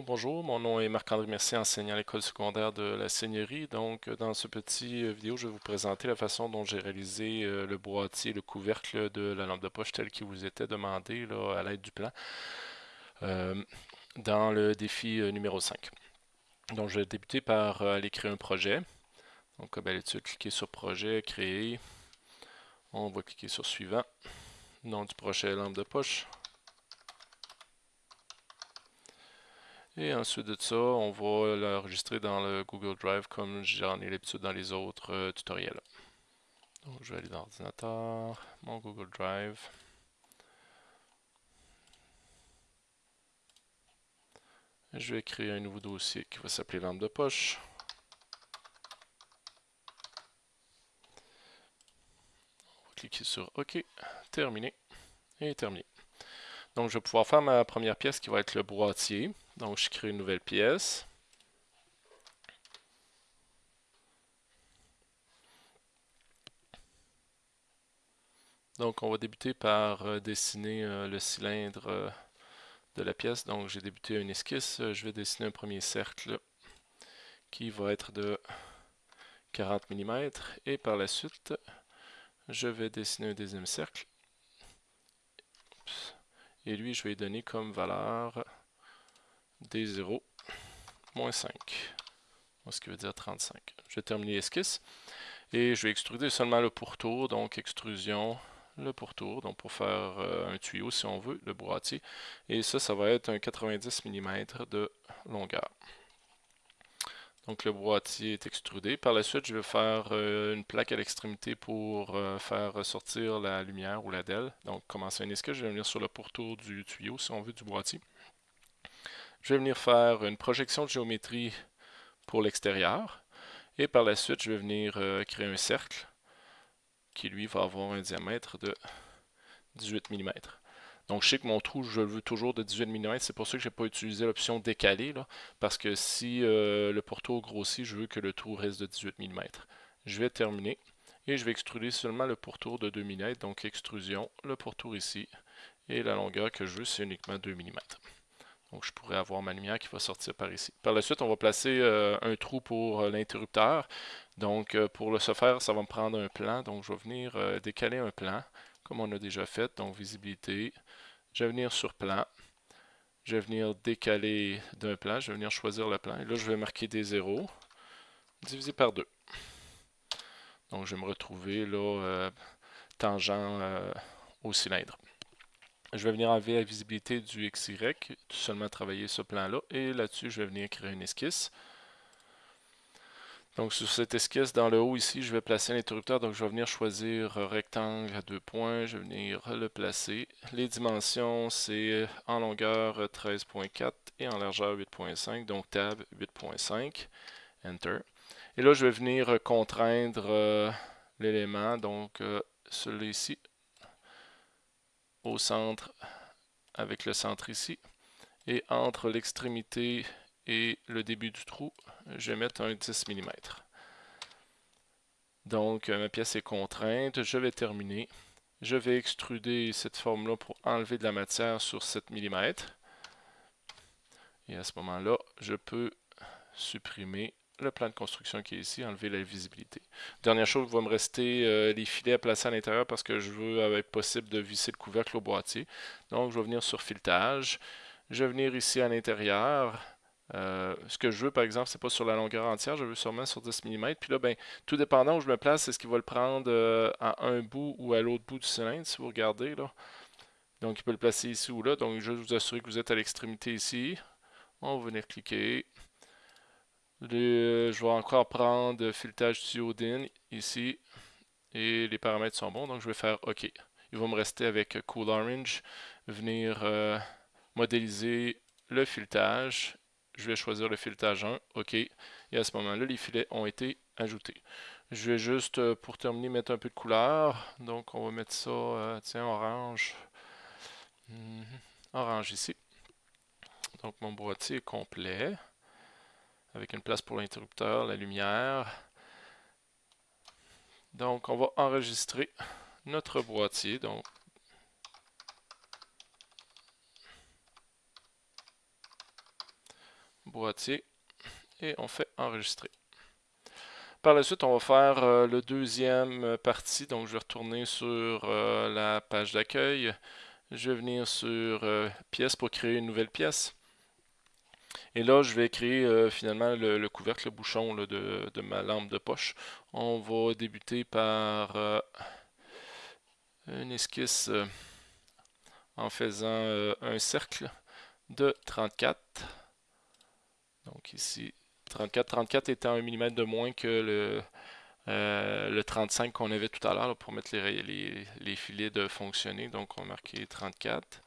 Bonjour, mon nom est Marc-André Mercier, enseignant à l'école secondaire de la Seigneurie. Donc dans ce petit euh, vidéo, je vais vous présenter la façon dont j'ai réalisé euh, le boîtier, le couvercle de la lampe de poche tel qu'il vous était demandé à l'aide du plan euh, dans le défi numéro 5. Donc je vais débuter par aller créer un projet. Donc comme d'habitude, cliquez sur projet, créer. On va cliquer sur suivant. Nom du projet lampe de poche. Et ensuite de ça, on va l'enregistrer dans le Google Drive comme j'en ai l'habitude dans les autres euh, tutoriels. Donc je vais aller dans l'ordinateur, mon Google Drive. Je vais créer un nouveau dossier qui va s'appeler lampe de poche. On va cliquer sur OK, terminé et terminé. Donc je vais pouvoir faire ma première pièce qui va être le boîtier. Donc, je crée une nouvelle pièce. Donc, on va débuter par euh, dessiner euh, le cylindre euh, de la pièce. Donc, j'ai débuté une esquisse. je vais dessiner un premier cercle qui va être de 40 mm. Et par la suite, je vais dessiner un deuxième cercle. Et lui, je vais donner comme valeur D0 moins 5. Ce qui veut dire 35. Je vais terminer l'esquisse. Et je vais extruder seulement le pourtour, donc extrusion, le pourtour, donc pour faire euh, un tuyau si on veut, le boîtier. Et ça, ça va être un 90 mm de longueur. Donc le boîtier est extrudé. Par la suite, je vais faire euh, une plaque à l'extrémité pour euh, faire ressortir la lumière ou la DEL. Donc commencer un esquisse, je vais venir sur le pourtour du tuyau si on veut du boîtier. Je vais venir faire une projection de géométrie pour l'extérieur. Et par la suite, je vais venir euh, créer un cercle qui, lui, va avoir un diamètre de 18 mm. Donc, je sais que mon trou, je le veux toujours de 18 mm. C'est pour ça que je n'ai pas utilisé l'option décaler, parce que si euh, le pourtour grossit, je veux que le trou reste de 18 mm. Je vais terminer et je vais extruder seulement le pourtour de 2 mm. Donc, extrusion, le pourtour ici. Et la longueur que je veux, c'est uniquement 2 mm. Donc, je pourrais avoir ma lumière qui va sortir par ici. Par la suite, on va placer euh, un trou pour euh, l'interrupteur. Donc, euh, pour le ce faire, ça va me prendre un plan. Donc, je vais venir décaler un plan, comme on a déjà fait. Donc, visibilité. Je vais venir sur plan. Je vais venir décaler d'un plan. Je vais venir choisir le plan. Et là, je vais marquer des zéros. Divisé par 2. Donc, je vais me retrouver là, tangent au cylindre. Je vais venir enlever la visibilité du XY, tout seulement travailler ce plan-là. Et là-dessus, je vais venir créer une esquisse. Donc sur cette esquisse, dans le haut ici, je vais placer l'interrupteur. Donc je vais venir choisir rectangle à deux points. Je vais venir le placer. Les dimensions, c'est en longueur 13.4 et en largeur 8.5. Donc tab 8.5. Enter. Et là, je vais venir contraindre euh, l'élément. Donc euh, celui-ci, au centre avec le centre ici. Et entre l'extrémité et le début du trou, je vais mettre un 10 mm. Donc ma pièce est contrainte, je vais terminer. Je vais extruder cette forme-là pour enlever de la matière sur 7 mm. Et à ce moment-là, je peux supprimer le plan de construction qui est ici, enlever la visibilité. Dernière chose, il va me rester euh, les filets à placer à l'intérieur parce que je veux, avec possible, de visser le couvercle au boîtier. Donc, je vais venir sur filetage. Je vais venir ici à l'intérieur. Euh, ce que je veux, par exemple, c'est pas sur la longueur entière, je veux sûrement sur 10 mm. Puis là, ben, tout dépendant où je me place, c'est ce qu'il va le prendre euh, à un bout ou à l'autre bout du cylindre, si vous regardez. là. Donc, il peut le placer ici ou là. Donc, je vous assurer que vous êtes à l'extrémité ici. On va venir cliquer. Euh, je vais encore prendre filetage Diodine ici. Et les paramètres sont bons, donc je vais faire OK. Il va me rester avec Cool Orange, venir euh, modéliser le filetage. Je vais choisir le filetage 1, OK. Et à ce moment-là, les filets ont été ajoutés. Je vais juste, euh, pour terminer, mettre un peu de couleur. Donc, on va mettre ça, tiens, orange. Mhm. Orange ici. Donc, mon boîtier est complet avec une place pour l'interrupteur, la lumière. Donc, on va enregistrer notre boîtier. Donc, boîtier, et on fait enregistrer. Par la suite, on va faire euh, le deuxième partie. Donc, je vais retourner sur euh, la page d'accueil. Je vais venir sur euh, pièce pour créer une nouvelle pièce. Et là, je vais créer finalement le, couvercle, le bouchon de, de, ma lampe de poche. On va débuter par une esquisse en faisant un cercle de 34. Donc ici, 34. 34 étant un mm de moins que le, euh, le 35 qu'on avait tout à l'heure pour mettre les, les, filets de fonctionner. Donc on va marquer 34.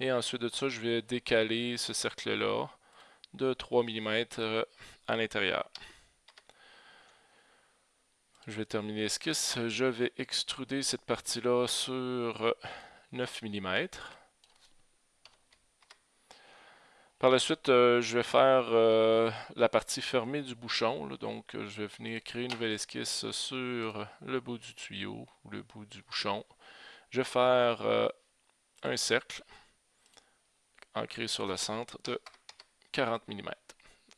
Et ensuite de ça, je vais décaler ce cercle-là de 3 mm euh, à l'intérieur. Je vais terminer l'esquisse. Je vais extruder cette partie-là sur 9 mm. Par la suite, euh, je vais faire euh, la partie fermée du bouchon. donc, euh, je vais venir créer une nouvelle esquisse sur le bout du tuyau ou le bout du bouchon. Je vais faire un cercle ancré sur le centre de 40 mm.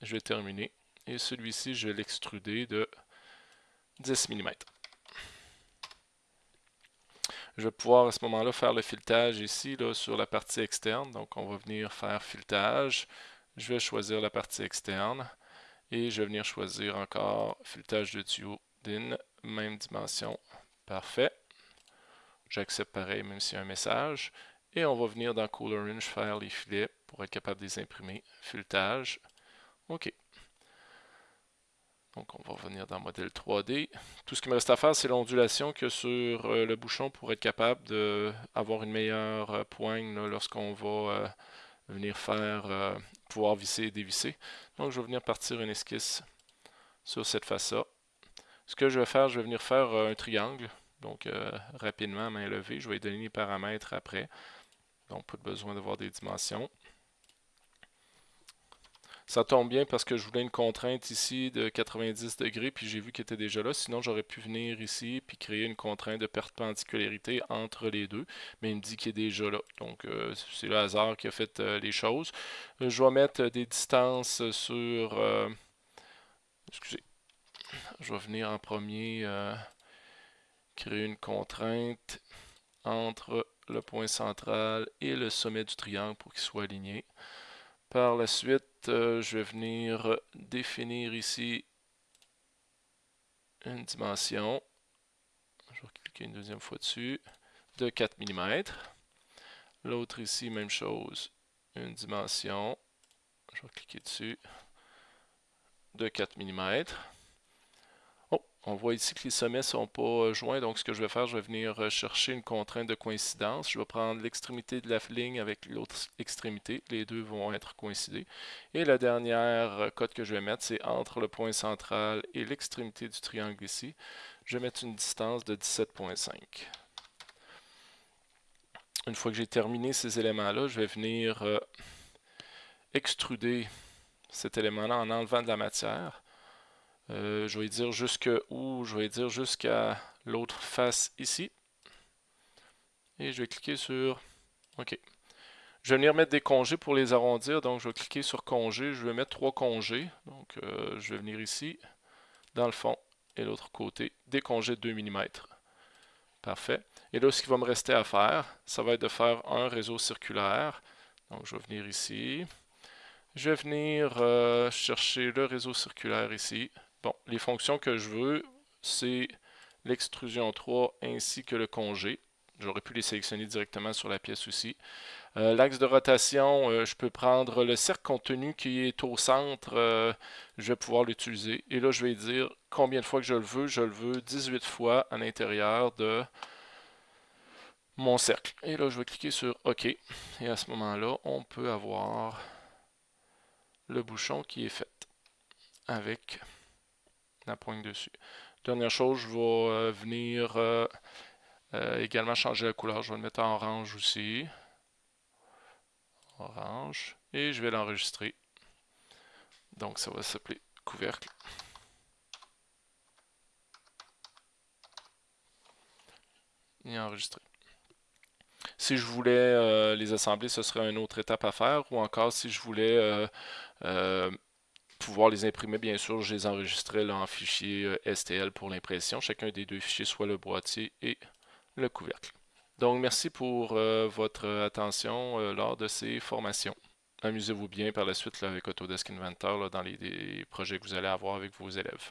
Je vais terminer. Et celui-ci, je vais l'extruder de 10 mm. Je vais pouvoir à ce moment-là faire le filetage ici là, sur la partie externe. Donc on va venir faire filetage. Je vais choisir la partie externe et je vais venir choisir encore filetage de tuyau DIN, même dimension. Parfait. J'accepte pareil même s'il y a un message. Et on va venir dans Cool Orange faire les filets pour être capable de les imprimer. Filetage. OK. Donc, on va revenir dans modèle 3D. Tout ce qui me reste à faire, c'est l'ondulation que sur euh, le bouchon pour être capable d'avoir une meilleure euh, poigne lorsqu'on va euh, venir faire, pouvoir visser et dévisser. Donc, je vais venir partir une esquisse sur cette face-là. Ce que je vais faire, je vais venir faire un triangle. Donc, rapidement, main levée. Je vais donner les paramètres après. Donc, pas besoin d'avoir des dimensions. Ça tombe bien parce que je voulais une contrainte ici de 90 degrés, puis j'ai vu qu'elle était déjà là. Sinon, j'aurais pu venir ici puis créer une contrainte de perpendicularité entre les deux. Mais il me dit qu'il est déjà là. Donc, euh, c'est le hasard qui a fait euh, les choses. Euh, je vais mettre des distances sur... excusez. Je vais venir en premier créer une contrainte entre le point central et le sommet du triangle pour qu'il soit aligné. Par la suite, je vais venir définir ici une dimension. Je vais cliquer une deuxième fois dessus, de 4 mm. L'autre ici, même chose, une dimension. Je vais cliquer dessus, de 4 mm. On voit ici que les sommets ne sont pas euh, joints, donc ce que je vais faire, je vais venir euh, chercher une contrainte de coïncidence. Je vais prendre l'extrémité de la ligne avec l'autre extrémité. Les deux vont être coïncidés. Et la dernière euh, cote que je vais mettre, c'est entre le point central et l'extrémité du triangle ici. Je vais mettre une distance de 17.5. Une fois que j'ai terminé ces éléments-là, je vais venir extruder cet élément-là en enlevant de la matière. Euh, je vais dire jusque où? Je vais dire jusqu'à l'autre face ici. Et je vais cliquer sur OK. Je vais venir mettre des congés pour les arrondir. Donc, je vais cliquer sur congés. Je vais mettre trois congés. Donc, euh, je vais venir ici, dans le fond, et l'autre côté, des congés de 2 mm. Parfait. Et là, ce qui va me rester à faire, ça va être de faire un réseau circulaire. Donc, je vais venir ici. Je vais venir euh, chercher le réseau circulaire ici. Bon, les fonctions que je veux, c'est l'extrusion 3 ainsi que le congé. J'aurais pu les sélectionner directement sur la pièce aussi. Euh, l'axe de rotation, euh, je peux prendre le cercle contenu qui est au centre, euh, je vais pouvoir l'utiliser. Et là, je vais dire combien de fois que je le veux. Je le veux 18 fois à l'intérieur de mon cercle. Et là, je vais cliquer sur OK. Et à ce moment-là, on peut avoir le bouchon qui est fait avec la pointe dessus. Dernière chose, je vais euh, venir euh, euh, également changer la couleur. Je vais le mettre en orange aussi. Orange. Et je vais l'enregistrer. Donc ça va s'appeler couvercle. Et enregistrer. Si je voulais les assembler, ce serait une autre étape à faire. Ou encore, si je voulais pouvoir les imprimer, bien sûr, je les enregistrais en fichier euh, STL pour l'impression. Chacun des deux fichiers, soit le boîtier et le couvercle. Donc, merci pour euh, votre attention euh, lors de ces formations. Amusez-vous bien par la suite avec Autodesk Inventor dans les projets que vous allez avoir avec vos élèves.